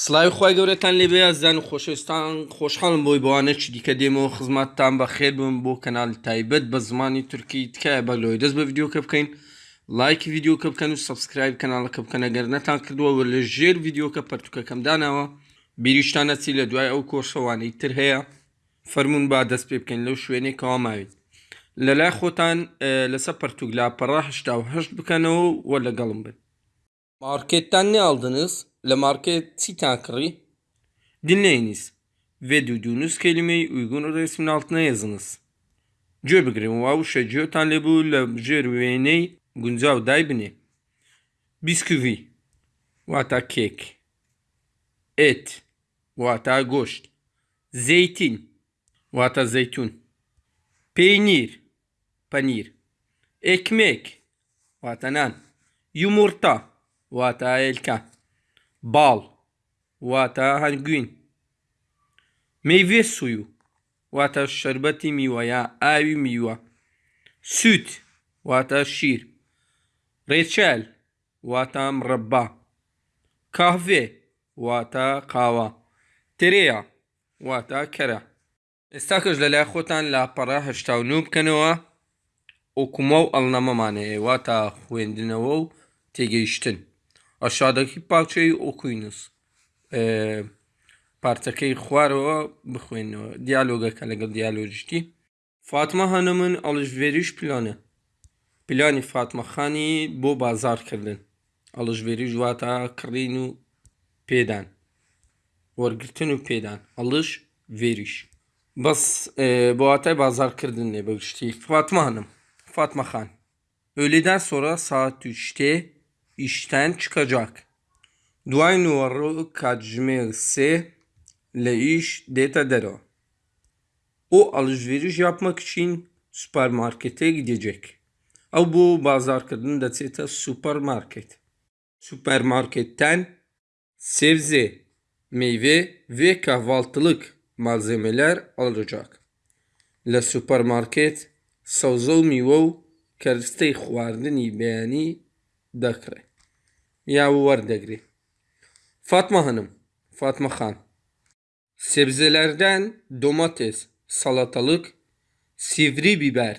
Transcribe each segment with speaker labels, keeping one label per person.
Speaker 1: سڵای خی گەورەتان لێ بەیازدان و خۆشەویستان خۆشحاڵم بۆی بۆوانەکی دیکە دێمەوە خزمەتتان بە خێر بم بۆ کەنال تایبەت بە زمانی تورکی تکایە بە لۆی دەست بە یددیوکە بکەین. لایکی یددیوکە بکەن و سبسکرایب کەناڵەکە بکەنە گەر نەتان کردووە لە ژێر یددیوکە پەرتوکەکەم داناوە بیریشتانە چی لە دوای ئەو کۆشەوانەی تر هەیە. فەرمونون با دەست پێ بکەین لەو شوێنێکەوە ماوین لە لای خۆتان لەسەر پەرتوک لا پەڕ هشتا و هەشت بکەنەوە وە لەگەڵم بن. Marketten ne aldınız? Le market Sitankri. Dinleyiniz ve duyduğunuz kelimeyi uygun resmin altına yazınız. Gdzie bygrim wow şecio tan lebu le jerweney gunzav daybni. Bisküvi. Vata kek. Et. Vata goşt. Zeytin. Vata zeytun. Peynir. Panir. Ekmek. Vata nan. Yumurta. Vata باڵ واتە هەنگوین. مەیوێ سووی و واتە شربەتی میوە یا ئاوی میوە. سووت واتە شیر. ڕێچەل واتە ڕەبا کاڤێ واتە قاوە. ترەیە واتە کەرە. ئێستا کەش لە لای خۆتان لاپەڕە هەشتا و نو بکەنەوە. ئۆکومە و ئەڵنەمەمانەیە واتە خوێندنەوە و تێگەیشتن. ئەشادەکی پاچەی ئۆکوینوس پارچەکەی خوارەوە بخوێنەوە دیالۆگەکە لەگەڵ دیالۆژیشتی فاتمە هەنە من ئەڵژێریش پلانە پلانی فاتمەخانی بۆ بازارکردن ئەڵژێری ژواتە کڕین و پێدان وەرگتن و پێدان ئەڵش vêriş بەس بۆ واتای bazarkirdin ne بەگشتی Fatma Hanım Fatma Khan Öğleden sonra saat 3'te işten çıkacak. Duay numara kacmerse le iş deta dero. O alışveriş yapmak için süpermarkete gidecek. Ama bu bazar kadın da seta süpermarket. Süpermarketten sebze, meyve ve kahvaltılık malzemeler alacak. La süpermarket savzo mivo kerstey xwardinî beyanî دەکڕێت یا وەردەگری فاتمە هەنم فاتمە خان sebzelerden domates, salatalık, sivri biber,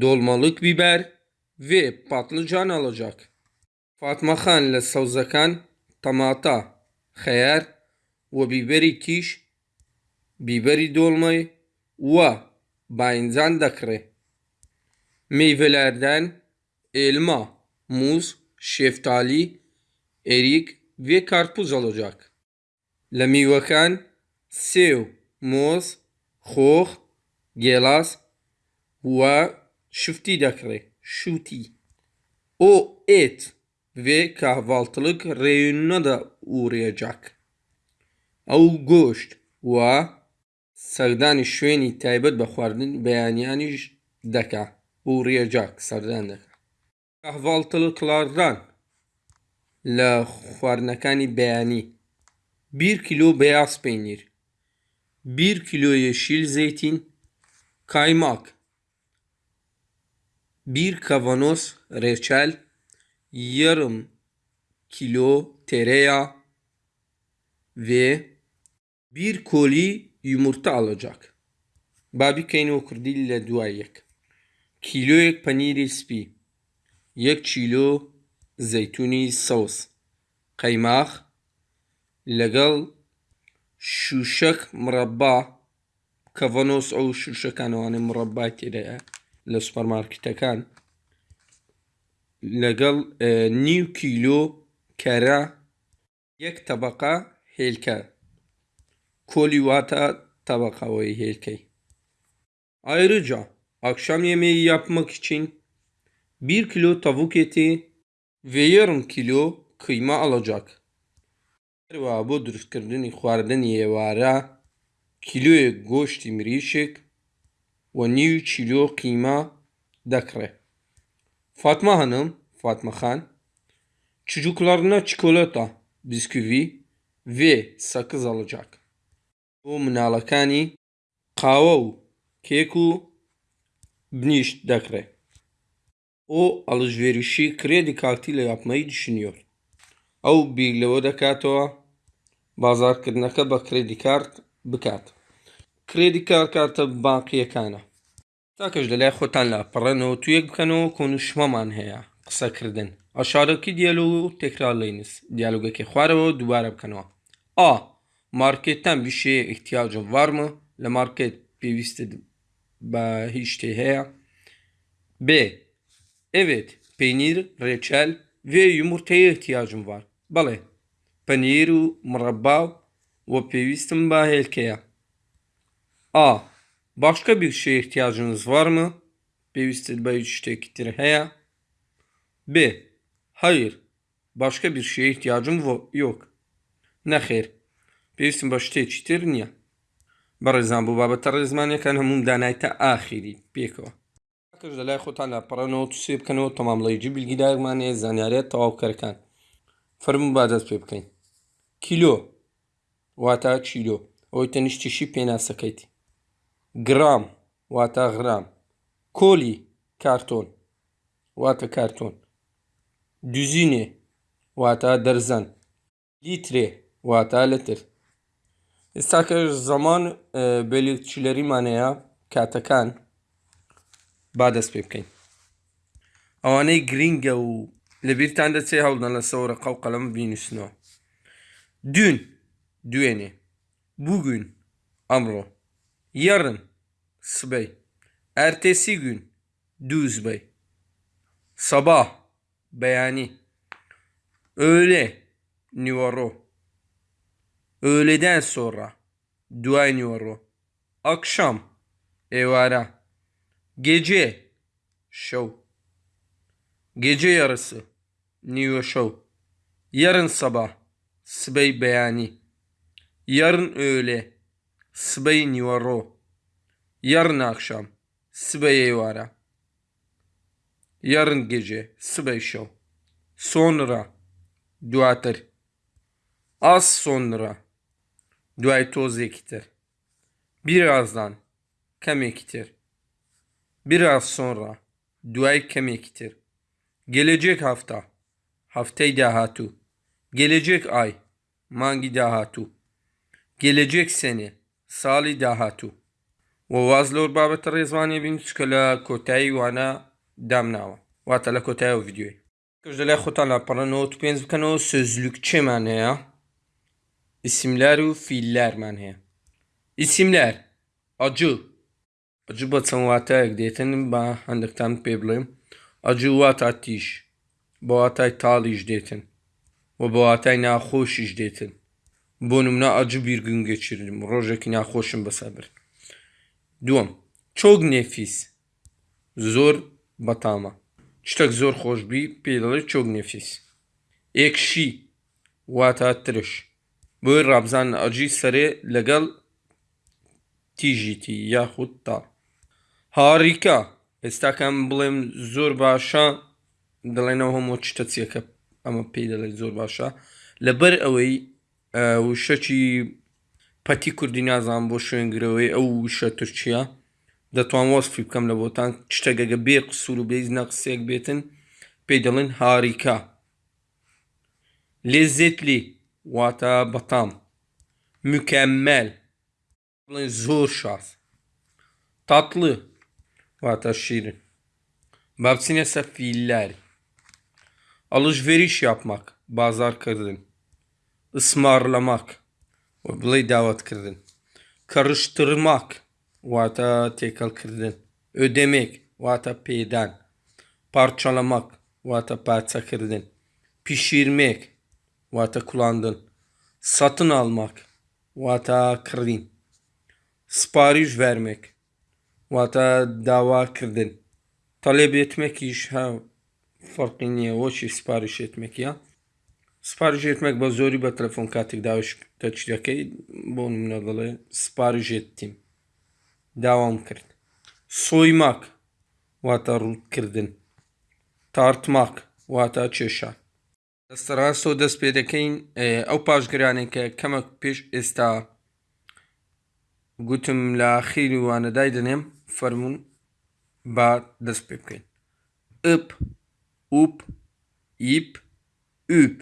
Speaker 1: dolmalık biber ve patlıcan alacak. Fatma Khan ile savzakan tamata, xeyar ve biberi kiş, biberi dolmayı ve bayınzan dakre. Meyvelerden elma, muz, şeftali, erik ve karpuz olacak. Lă mîvekan sêw, moz, xox, gelas ve şuftî dekire. Şûtî. O et ve kahvaltılık reyonuna da uğrayacak. Ew goşt ve serdanî şwênî taybet bi xwaردin beyaniyaniş deka. Uğrayacak serdan deka. Kahvaltılıklardan لە خواردنەکانی بەیانی 1 کیلۆ بەیاز پەینیر 1 کیلۆ yeşil zeytin kaymak 1 kavanoz reçel yarım kilo tereyağı ve bir koli yumurta alacak. Babi kayno kurdi ile duayek. Kiloyek paniri spi. یەک چیلۆ زەیتونی سەوس. قەیماخ لەگەڵ شوشەک مڕەبا کەڤەنۆس ئەو شوشەکانەوانێ مڕەبای تێدایە لە سوپەرمارکتەکان لەگەڵ نیو کیلۆ کەرە یەک تەبقا هێلکە. کۆلی واتە tabakayı هێلکەی. Ayrıca akşam yemeği yapmak için 1 kilo tavuk eti ve yarım kilo kıyma alacak. Ve bu dürüstkردنی خواردنی ێوارە کیلۆیەک گۆشتی مریشک و نیو چیلۆ قیمە دەکڕێت. Fatma Hanım, Fatma Khan, çocuklarına çikolata, bisküvi ve sakız alacak. Bu مناڵەکانی قاوە و کێک و بنیشت دەکرێت. و ئەڵژێریشی کرێدی کارتی لە یاپمایی دشنیۆر ئەو بیر لەوە دەکاتەوە بازارکردنەکە بە کرێدی کارت بکات. کرێدی کار کارتە باقیەکانە. تاکەش لەلای خۆتان لە پڕێنەوە تویەک بکەنەوە کۆنوشمەمان هەیە. قسەکردن. ئەشارەکی دیالۆ و تێکرا لینس دیالۆگەکی خوارەوە دووبارە بکەنەوە. ئا مارکێتتان بیشێ ئیحتیاجم وارمە لە مارکێت پێویستت بە هیچ شتێ هەیە. بێ Evet, peynir, reçel ve yumurtaya ihtiyacım var. بەڵێ پەنیر و مڕەبا و پێویستم بە هێلکەیە ئا باشکە بیشێ احتیاجنز وارمە پێویستت بە هیچ شتێکی تر هەیە بێ هەیر باشکە بیشێ احتیاجم یۆک نەخێر پێویستم بە شتێکی تر نییە بەڕێزان بوو بابەتە ڕێزمانەکان هەموو دانایتە ئاخیری پێکەوە کەش لە لای خۆتان لە پڕەنەوە تووسێ بکەنەوە؟ تەمامڵەیجی بیلگیدارمانەیە زانیارێت تەواوکەرەکان فەرمو با دەست پێ بکەین. کیلۆ. واتە چیلۆ. ئەوی تەنیشتیشی پێناسەکەیت گرام. واتە غرام. کۆلی. کارتۆن. واتە کارتۆن. دوزینێ. واتە دەرزەن. لیترێ. واتە لەتر. ئێستا کە زەمان بێلیچلەریمانەیە کاتەکان. با دەست پێ بکەین ئەوانەی گرینگە و لەبییرتان دەچێ هەڵدان لە سەورە قەو قەلەم بینوسنەوە دون دوێنێ بووگوین ئەمڕۆ یەڕن سبەی ئەرتێسی گوون دووزبەی سەبا بەیانی ئۆلێ نیوەڕۆ ئۆلێدان سۆڕە دوای نیوەڕۆ ئەکشام ئێوارە Gece show. Gece yarısı New Show. Yarın sabah Sbey Beyani. Yarın öğle Sbey Nivaro. Yarın akşam Sbey Eyvara. Yarın gece Sbey Show. Sonra duatır. Az sonra duay toz ekitir. Birazdan kemektir. Biraz sonra duay kemiktir. Gelecek hafta haftay dahatu. Gelecek ay mangi dahatu. Gelecek sene sali dahatu. وواز لەور بابەتە ڕێزوانێ بین چکە لە کۆتایی وانە دامناوە واتە لە کۆتای و یددیوی کەش لە خۆتان لە پەڕەنەوە تو پێنج بکەنەوە سۆزلوک چێمان هەیە ئیسیملار و فیللارمان هەیە ئیسیملار ئەجو ئەجو بە چەند واتایەک دێتن بە هەندێکتان پێ بڵێم ئەجو واتە تیش بە واتای تاڵیش دێتن و بە واتای ناخۆشیش دێتن بۆ نمنا ئەجو بیرگنگەچرم ڕۆژێکی ناخۆشم بەسەبر دووەم چۆک نێفیس زۆر بەتامە شتێک زۆر خۆشببی پێ دەڵێت چۆک نێفیس ئێکشی واتە ترش بۆی ڕابزان ئەجی سەرێ لەگەڵ تیژیتی یاخود تا هاریکە ئێستاکەم بڵێم زۆر باشە. دەڵێنەوە هەموو شتە چیەکە ئەمە پێی دەڵێت زۆر باشە. لەبەر ئەوەی وشەکی پەتی کوردی نازان بۆ شوێنگرەوەی ئەو وشە تورکیا دەتوان وەسفی بکەم لە بۆتان شتێکەگە بێ قسوور و بێز نەقسێک بێتن پێی دەڵێن هاریکە لێزێتلی واتە بەتام. مکەممەل. بڵێن زۆر شاس. تاتlı Vataşir. Babsine sefiller. Alışveriş yapmak. Bazar kırdın. Ismarlamak. Oblay davet kırdın. Karıştırmak. Vata tekal kırdın. Ödemek. Vata peydan. Parçalamak. Vata parça kırdın. Pişirmek. Vata kullandın. Satın almak. Vata kırdın. Sipariş vermek. واتە داواکردن تەڵێ بێتمەکیش ها فەرقی نییە وەچی سپاری شێتمەکیە سپاری ژێتمەک بە زۆری بە تەلفۆن کاتێک داوش تەچریەکەی بۆ منە دەڵێ سپاری ژێتتیم داوام کرد. سۆی ماک واتە ڕوودکردن. تارتماک واتە چێشان دەستەرا سۆ دەست پێ دەکەین ئەو پاشگرانێکە کەمەک پێش ئێستا گوتم لە خیری وانەدای دەنێم فەرمونون با دەست پێ بکەین. ئپ وپ ئیپ ئوپ.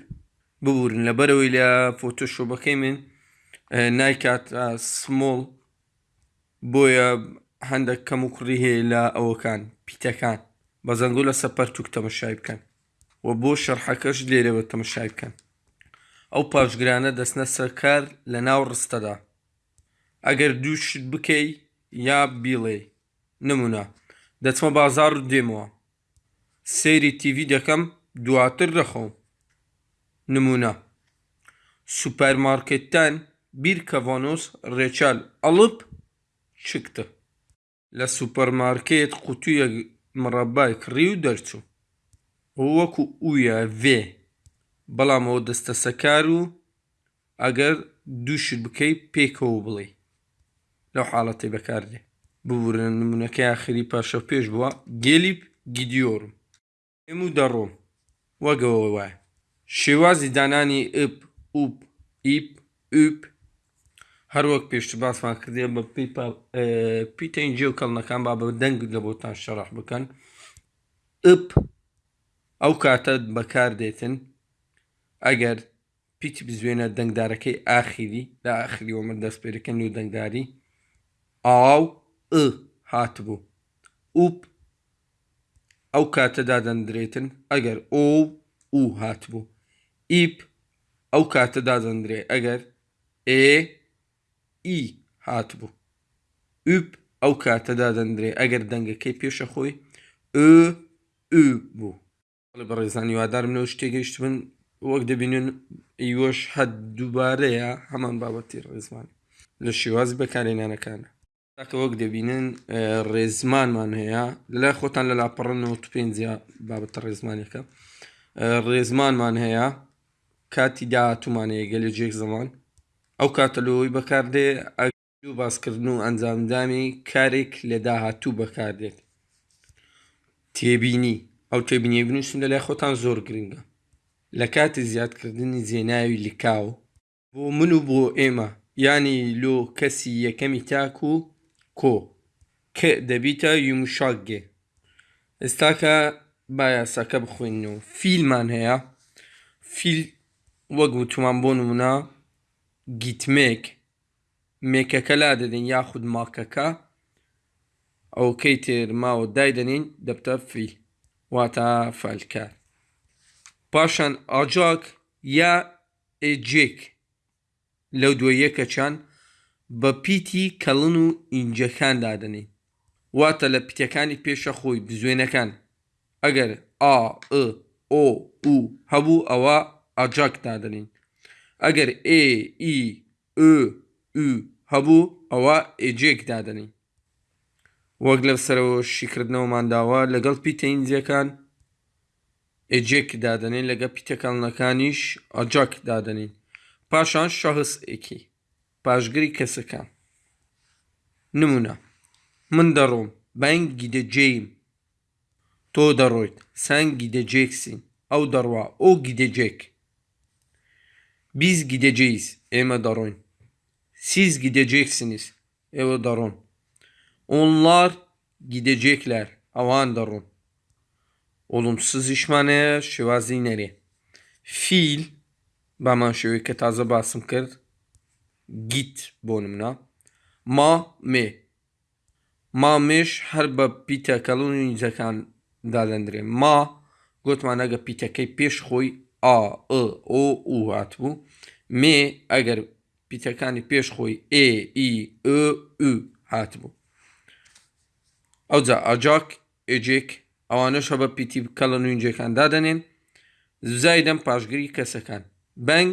Speaker 1: ببورن لەبەرەوەی لە فۆتۆشۆبەکەی من نایکات سمۆڵ بۆیە هەندێک کەم و کوڕی هەیە لە ئەوەکان پیتەکان. بە زەنگۆ لە سەپەرتوک تەمەشای بکەن. و بۆ شەرحەکەش لێرە بە تەمەشای بکەن. ئەو پاشگرانە دەستنە سەرکار لە ناو ڕستەدا. ئەگەر دووشت بکەی یا بیڵێ نمونە. دەچمە بازار و دێمەوە. سەیری تیڤی دەکەم دواتر دەخۆم. نمونە. سوپەرمارکێتتان بیر کەڤانۆس ڕێچال ئەڵب چکتە. لە سوپەرمارکێت قوتوویە مڕەبای کڕی و دەرچوو. وەکو ئویە vێ بەڵام ئەوە دەستە سەکار و ئەگەر دووشت بکەی پێکەوە بڵێ. لەو حاڵەتی بەکاردێ. ببورن نمونونەکەی آخری پاشە پێش بووە گێلیب گیدیۆرم. ئێم و دەڕۆم. وەگەوە وایە شێوازی دانانی ئپ ئوپ ئیپ ئوپ هەروەک پێشتر باسمان کردێ بە پیتە ئینجێ و کەڵنەکان با بە دەنگ لە بۆتان شەڕح بکەن. ئپ ئەو کاتە بەکاردێتن. ئەگەر پیتی بزوێنە دەنگدارەکەی ئاخیری لە ئاخری ومە دەست پێەکەن و دەنگداری. ئاو ئ هاتبوو ئوپ ئەو کاتەدا دەندرێتن ئەگەر ئۆ و هاتبوو ئیپ ئەو کاتەدا دەندرێ ئەگەر ئێ ئی هاتبوو ئوپ ئەو کاتەدا دەندرێ ئەگەر دەنگەکەی پێشە خۆی ئ ئ بوو. بە ڕێزانی وادارم لەو شتێگەیشت بن وەک دەبینن ئیوەش حەد دووبارەیە هەمان بابەتی ڕێزمان لە شێوازی بەکارێنانەکانە تاکە وەک دەبینن ڕێزمانمان هەیە. لە خۆتان لە لاپەڕنەوە تو پێنج بابەتە ڕێزمانەکە ڕێزمانمان هەیە کاتی داهاتومانەیە گەلە جێک زەمان. ئەو کاتەلەوەی بەکاردێ و باسکردن و ئەنجامدامی کارێک لە داهاتوو بەکاردێت. تێبینی. ئەو تێبینی بنووسن لە لای خۆتان زۆر گرنگە. لە کاتی زیادکردنی جێناوی لکاو بۆ من و بۆ ئێمە ینی لۆ کەسی یەکەمی تاک و کۆ کە دەبیتە یومشاگێ ئێستاکە با یاساکە بخوێنەوە فیلمان هەیە فیل وەک وتومان بۆ نمونە گیتمێک مێکەکە لا دەدەین یاخود ماکەکە ئەوکەی تێر ماوە دایدەنین دەبتە فیل واتە فەلکار پاشان ئاجاک یا ئێجێک لەو دووە یەکەچان بە پیتی کەڵن و ئینجەکان دادنین واتە لە پیتەکانی پێشە خۆی بزوێنەکان. ئەگەر ئا ئۆ و هەبوو ئەوە ئاجاک دادنین. ئەگەر ئێ ئی هەبوو ئەوە ئێجێک دادنین. وەک لە سەرەوە شیکردنەوەمان داوە لەگەڵ پیتەینجیەکان ئێجێک دادنین لەگە پیتەکانەکانیش ئاجاک دادنین. پاشان شەهس ئێکی. پاشگری کەسەکان نمونە من دەڕۆم بەنگی دەجێیم تۆ دەڕۆیت سەنگی دەجێکسین ئەو دەڕوا ئەو گیدەجێک بیز گیدەجێیز ئێمە دەڕۆین siz gideceksiniz ئێوە دەڕۆن onlar gidecekler ئەوان دەڕۆن ئۆڵمسزیشمانەیە شێوازی نەرێ فیل بامان شێوەی کە تازە باسم کرد گیت بۆ نمنا ما مێ. مامێش هەر بە پیتەکەڵون نیزەکان دادەندرێ. ما گوتمان ئەگە پیتەکەی پێش خۆی ئا ئۆ و هاتبوو مێ ئەگەر پیتەکانی پێش خۆی ئێ ئی ئ هاتبوو ئەوجا ئاجاک ئێجێک ئەوانەش هە بە پیتی کەڵە نوینجەکان دادەنێن. زای دەم پاشگیری کەسەکان. بەنگ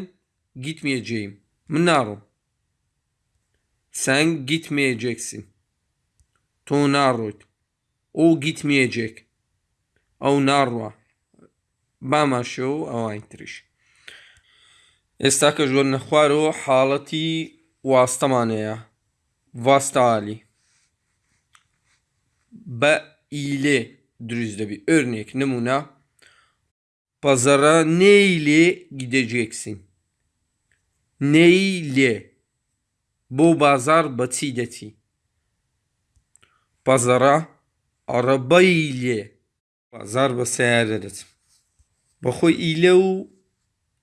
Speaker 1: گیتمیە جێیم. من ناڕۆم. Sen gitmeyeceksin. Tu narut. O gitmeyecek. O narva. Bama šo ovaj triš. Esta kažu na hvaru halati vastamaneja. Vastali. Be ile dürüzde bir örnek numuna. Pazara ne ile gideceksin? Ne ile? بو بازار بە چی بازارا پازەڕە ئەڕەبەی بازار بە سیارە دەچم. بەخۆی ئیلە و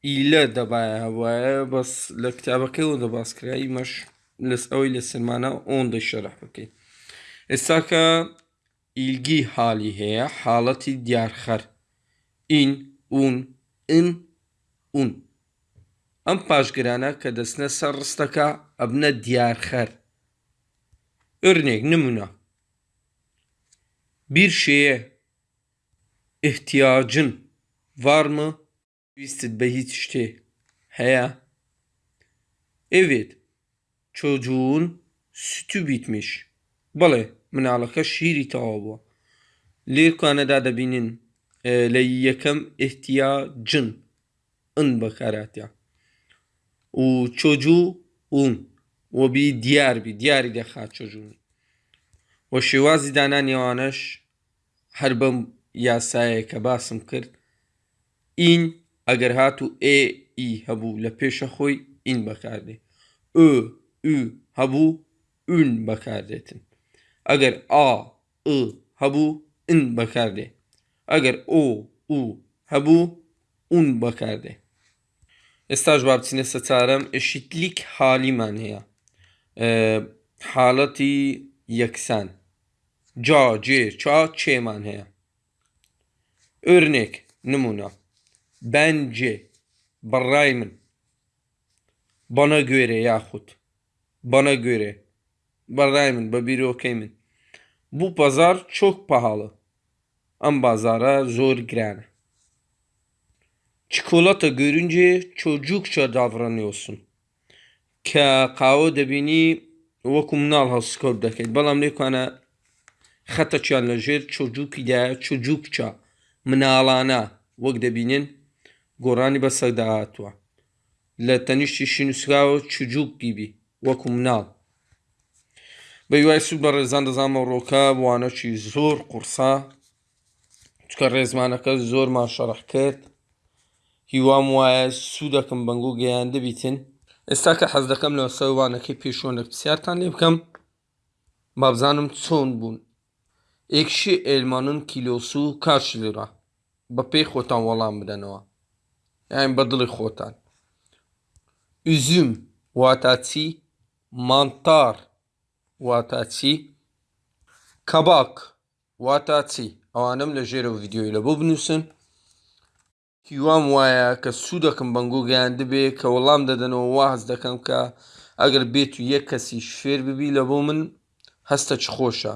Speaker 1: ئیلە دەبایەوەە بەس لە کتابەکەەوە دە باسکرایی مەش لس ئەوەی لە اون ئۆندەی شرح بکەین. ئێستا کە ئیلگی حالی هەیە حاڵەتی دیارخەر. ئین اون ئن اون ئەم پاشگرانە کە دەستنە سەر ڕستەکە ئەبنە دیارخەر örnek نمونە bir şeye ihtiyacın var mı? Twisted be hiç işte. He. Evet. Çocuğun sütü bitmiş. Bale. مناڵەکە شیری تەواو بووە لێرکانەدا دەبینن لە یەکەم ئحتیا جن ئن بەکاراتیا و چۆجوو ئون وەبی دیاربی دیاری دەخات چۆجوونی وە شێوازی دانانیێوانش هەر بەم یاسایە کە باسم کرد ئین ئەگەر هات و ئێ ئی هەبوو لە پێشە خۆی ئین بەکاردێ ئö ئو هەبوو ئون بەکاردێتن ئەگەر ئا ئ هەبوو ئن بەکاردێ ئەگەر ئۆ و هەبوو ئون بەکاردێ ئێستاش با بچینە سەچارەم ئشیتلیک حالیمان هەیە حاڵەتی یەکسان جا جێ چا چێمان هەیە örnek نمونە bence بەڕای من bana göre یاخود bana göre بەڕای من بە بیرۆکەی من bu pazar çok pahalı ئەم بازارە زۆر گرانە çikolata görünce çocukça davranıyorsun کە قاوە دەبینی وەکو مناڵ هەڵسکۆب دەکەیت. بەڵام لێکوانە خەتەچیان لەژێر چۆجووکیدایە چۆجووکچە مناڵانە وەک دەبینن گۆڕانی بە سەداهاتوە لە تەنیشتی شینوسراوە چجووکی بی وەکو مناڵ. بە یوای سوود بە ڕێزان دەزانمە ڕۆکە وانەکی زۆر قورسا چکە ڕێزمانەکە زۆر ماشەڕح کرد. هیوام وایە سوودەکەم بەنگۆ گەیان دەبیتن ئێستا کە حەز دەکەم لە سەوانەکەی پێشوانە پرسیارتان لێ بکەم بابزانم چۆن بوون ئێکشی ئێلمانن کیلۆسو و کاش لێرە بە پێی خۆتان وەڵام بدەنەوە یان بە دڵی خۆتان ئوزوم واتە چی مانتار واتە چی کەباک واتە چی ئەوانم لە ژێرە ڤیددیۆی لە بۆ بنووسن هیوام وایە کە سوودەکەم بەنگۆ گەیان دەبێ کە وەڵام دەدەنەوە واز دەکەم کە ئەگەر بێت و یەک کەسی شفێر ببی لە بۆ من هەستە چ خۆشە.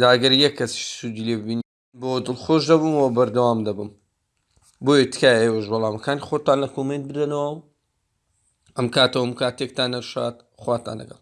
Speaker 1: جاگەر یەک کەس سوودی لێ ببینی بۆ دڵخۆش دەبوومەوە بەردەوام دەبم. بۆیە تکای ئێوەش وەڵامەکان خۆتان لە کۆمنت بدەنەوە؟ ئەم کاتەوەم کاتێکتان نەشات خواتان لەگەڵ.